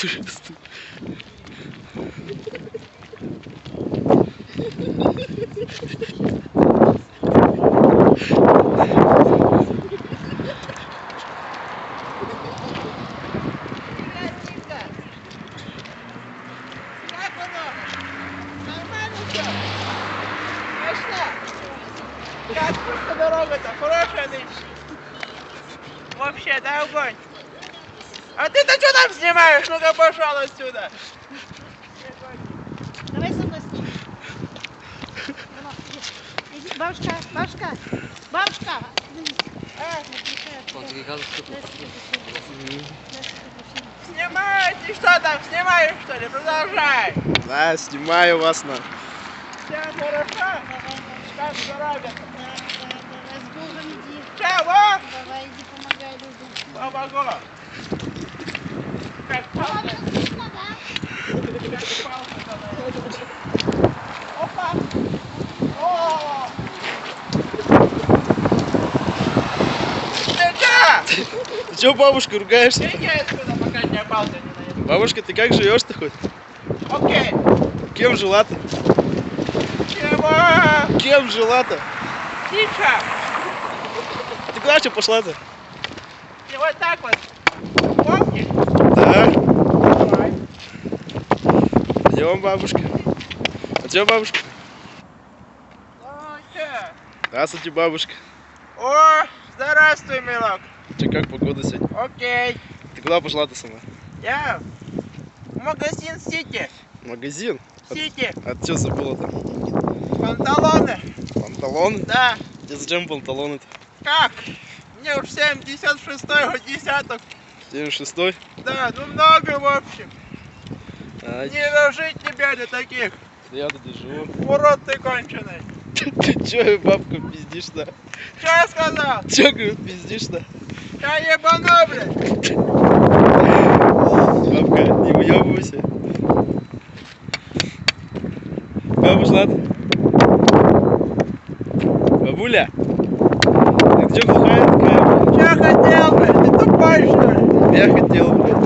Пошла. Как просто дорога-то? Хорошая нынче. Вообще, да огонь. А ты-то что там снимаешь? Ну-ка пошел отсюда. Давай со мной снимем. Иди, Бабушка, бабушка, бабушка. Ты что там, снимаешь что ли? Продолжай. Да, снимаю вас на. Все хорошо? Как дорога? Да, да, давай с Богом иди. Чего? Давай иди помогай людям. Помогу. Ты чё, бабушка, ругаешься? Иди отсюда, пока тебя палка не. Бабушка, ты как живешь-то хоть? Окей. Кем жила-то? Чего? Кем жила-то? Тихо. Ты куда что пошла-то? И вот так вот. Помнишь? Да. Давай. Идем, бабушка. Чё, бабушка? Чё? Здравствуйте, бабушка. О, здравствуй, милок. Че, как погода сегодня? Окей. Ты куда пошла-то сама? Я в магазин Сити. Магазин? Сити. А ты что забыла там? Панталоны. Панталоны? Да. Тебе зачем панталоны-то? Как? Мне уж 76-й десяток. 76-й? Да, ну много в общем. А, Не дожить тебе до таких. я живу. Урод ты конченый. Ты чё, бабка, пиздишь-то? Что я сказал? Чё, говорю, пиздишь-то? Я ебану, блядь. Бабка, не уебывайся. Бабуш, ладно? Бабуля? Ты чё глухая такая? Что хотел, блядь? Ты тупой, что ли? Я хотел, блядь.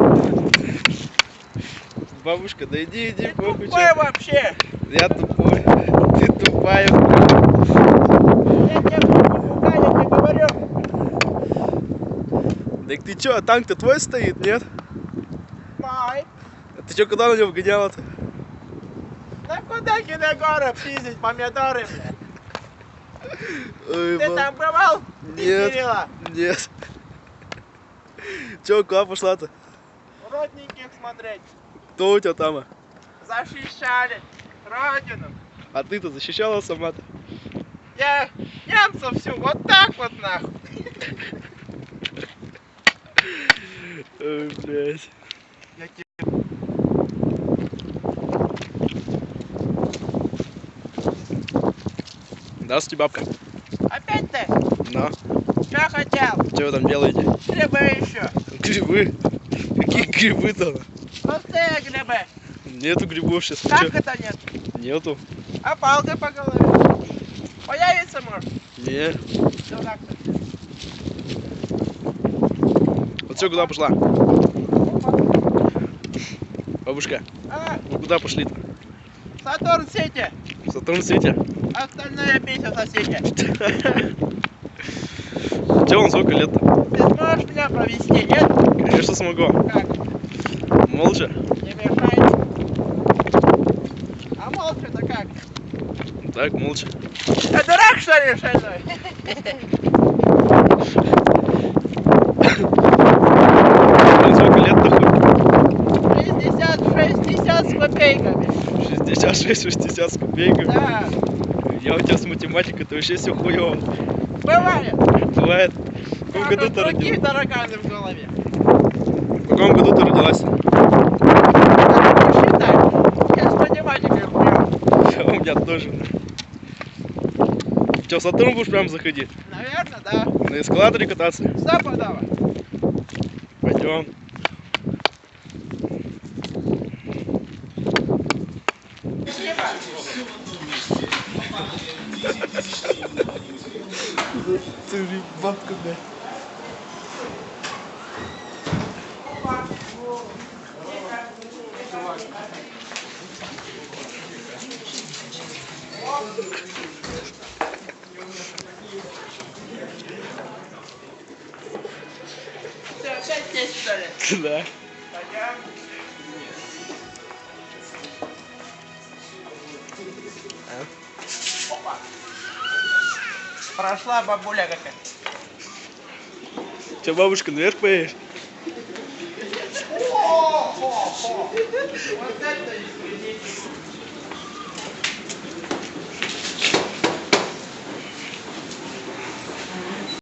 Бабушка, да иди, иди, Ты похуй, тупой чё. вообще. Я тупой. Ты тупая. Я тебя пугаю, я тебе говорю. Так ты чё, а танк-то твой стоит, нет? Май. А ты чё, куда на него гоняла-то? Да куда киногора пиздить помидоры, блядь? Ой, Ты баб- там бывал? Нет. Нет. Чё, куда пошла-то? Родненьких смотреть. Кто у тебя там? Защищали родину. А ты-то защищала сама-то? Я немцев всю вот так вот нахуй. Ой, блядь. Я. Здравствуйте, бабка. Опять ты? На, Что хотел? что вы там делаете? Грибы еще. Грибы? Какие грибы-то? Пустые грибы. Нету грибов сейчас. Как это нет? Нету. А палкой по голове? Появится может? Не. Дурак ты. Вот все, куда пошла? Бабушка, А, вы куда пошли-то? Сатурн Сити. Сатурн Сити? Остальное пися в соседи. Че вам сколько лет-то? Ты сможешь меня провести, нет? Конечно смогу. Как? Молча? Не мешай. А молча-то как? Так, молча. Ты дурак, что ли, шальной? Сколько лет-то хоть? 60, 60 с копейками. 66-60 с копейками. Да, Я у тебя с математикой-то вообще все хуево. бывает. Бывает. В каком Как году ты родилась? тараканы в голове. В каком году ты родилась? Так посчитай. Я с математикой меня тоже. Че, Сатурн будешь прям заходить? Наверное, да. На эскалаторе кататься? Стопудово. Пойдем. Ты бабка, блядь. Да. Прошла бабуля какая. Че, бабушка, наверх поедешь? Вот это извините.